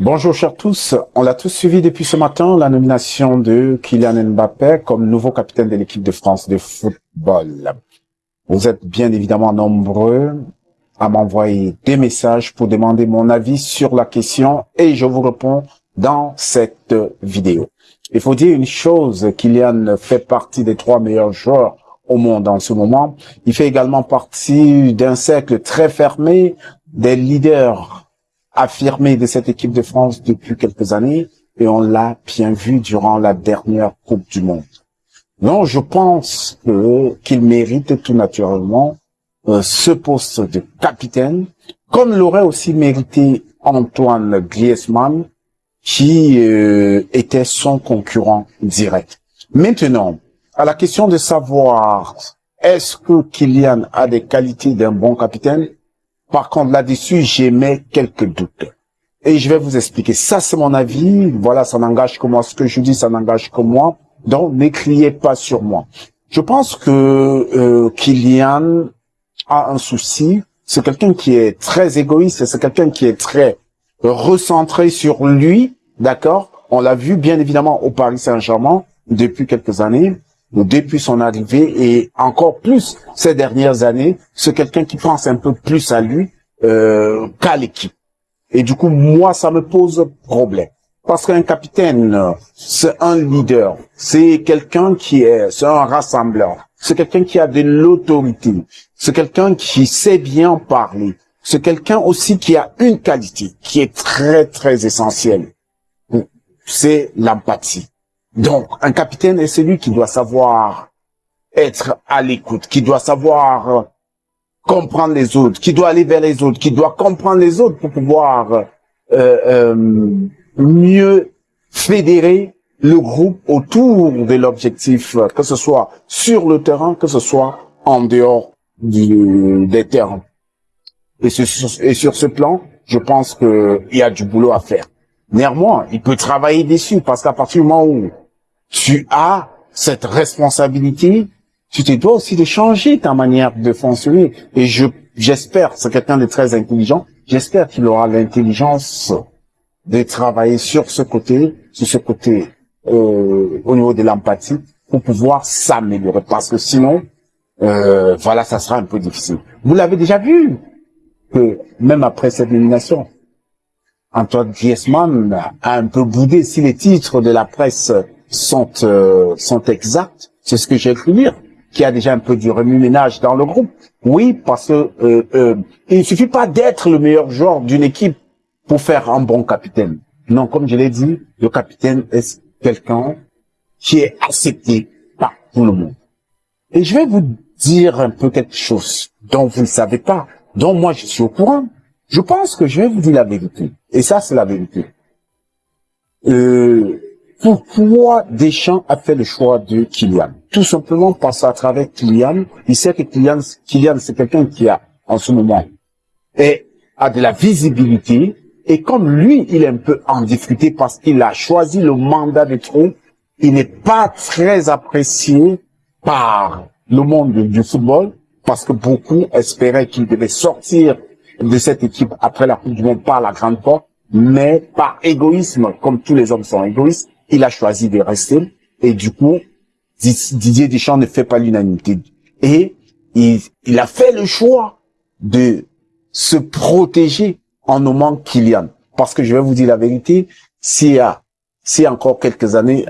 Bonjour chers tous, on l'a tous suivi depuis ce matin, la nomination de Kylian Mbappé comme nouveau capitaine de l'équipe de France de football. Vous êtes bien évidemment nombreux à m'envoyer des messages pour demander mon avis sur la question et je vous réponds dans cette vidéo. Il faut dire une chose, Kylian fait partie des trois meilleurs joueurs au monde en ce moment. Il fait également partie d'un cercle très fermé des leaders affirmé de cette équipe de France depuis quelques années et on l'a bien vu durant la dernière Coupe du Monde. Donc, je pense qu'il mérite tout naturellement euh, ce poste de capitaine, comme l'aurait aussi mérité Antoine Griezmann, qui euh, était son concurrent direct. Maintenant, à la question de savoir est-ce que Kylian a des qualités d'un bon capitaine, par contre, là-dessus, j'émets quelques doutes. Et je vais vous expliquer. Ça, c'est mon avis. Voilà, ça n'engage que moi. Ce que je dis, ça n'engage que moi. Donc, n'écriez pas sur moi. Je pense que euh, Kylian a un souci. C'est quelqu'un qui est très égoïste. C'est quelqu'un qui est très recentré sur lui. D'accord? On l'a vu, bien évidemment, au Paris Saint-Germain depuis quelques années depuis son arrivée et encore plus ces dernières années, c'est quelqu'un qui pense un peu plus à lui euh, qu'à l'équipe. Et du coup, moi, ça me pose problème. Parce qu'un capitaine, c'est un leader, c'est quelqu'un qui est, c'est un rassembleur, c'est quelqu'un qui a de l'autorité, c'est quelqu'un qui sait bien parler, c'est quelqu'un aussi qui a une qualité qui est très, très essentielle. C'est l'empathie. Donc, un capitaine est celui qui doit savoir être à l'écoute, qui doit savoir comprendre les autres, qui doit aller vers les autres, qui doit comprendre les autres pour pouvoir euh, euh, mieux fédérer le groupe autour de l'objectif, que ce soit sur le terrain, que ce soit en dehors du, des terrains. Et, et sur ce plan, je pense qu'il y a du boulot à faire. Néanmoins, il peut travailler dessus parce qu'à partir du moment où tu as cette responsabilité, tu te dois aussi de changer ta manière de fonctionner. Et je j'espère, c'est quelqu'un de très intelligent, j'espère qu'il aura l'intelligence de travailler sur ce côté, sur ce côté euh, au niveau de l'empathie, pour pouvoir s'améliorer. Parce que sinon, euh, voilà, ça sera un peu difficile. Vous l'avez déjà vu, que même après cette nomination, Antoine Griezmann a un peu boudé si les titres de la presse sont, euh, sont exactes, c'est ce que j'ai cru lire, qu'il y a déjà un peu du remue-ménage dans le groupe. Oui, parce que euh, euh, il suffit pas d'être le meilleur joueur d'une équipe pour faire un bon capitaine. Non, comme je l'ai dit, le capitaine est quelqu'un qui est accepté par tout le monde. Et je vais vous dire un peu quelque chose dont vous ne savez pas, dont moi je suis au courant. Je pense que je vais vous dire la vérité. Et ça, c'est la vérité. Euh, pourquoi Deschamps a fait le choix de Kylian? Tout simplement parce qu'à travers Kylian, il sait que Kylian, Kylian c'est quelqu'un qui a, en ce moment, et a de la visibilité, et comme lui, il est un peu en difficulté parce qu'il a choisi le mandat de trop, il n'est pas très apprécié par le monde du football, parce que beaucoup espéraient qu'il devait sortir de cette équipe après la Coupe du Monde par la grande porte, mais par égoïsme, comme tous les hommes sont égoïstes, il a choisi de rester et du coup, Didier Deschamps ne fait pas l'unanimité. Et il, a fait le choix de se protéger en nommant Kylian. Parce que je vais vous dire la vérité, s'il y a, si encore quelques années,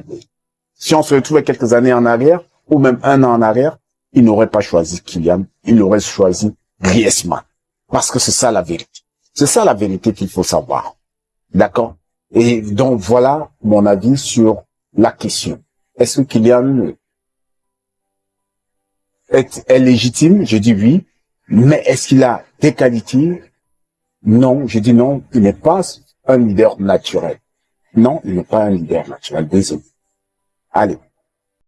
si on se retrouvait quelques années en arrière, ou même un an en arrière, il n'aurait pas choisi Kylian, il aurait choisi Griezmann. Parce que c'est ça la vérité. C'est ça la vérité qu'il faut savoir. D'accord? Et donc voilà mon avis sur la question. Est-ce que Kylian est, est légitime? Je dis oui. Mais est-ce qu'il a des qualités? Non, je dis non. Il n'est pas un leader naturel. Non, il n'est pas un leader naturel. Désolé. Allez.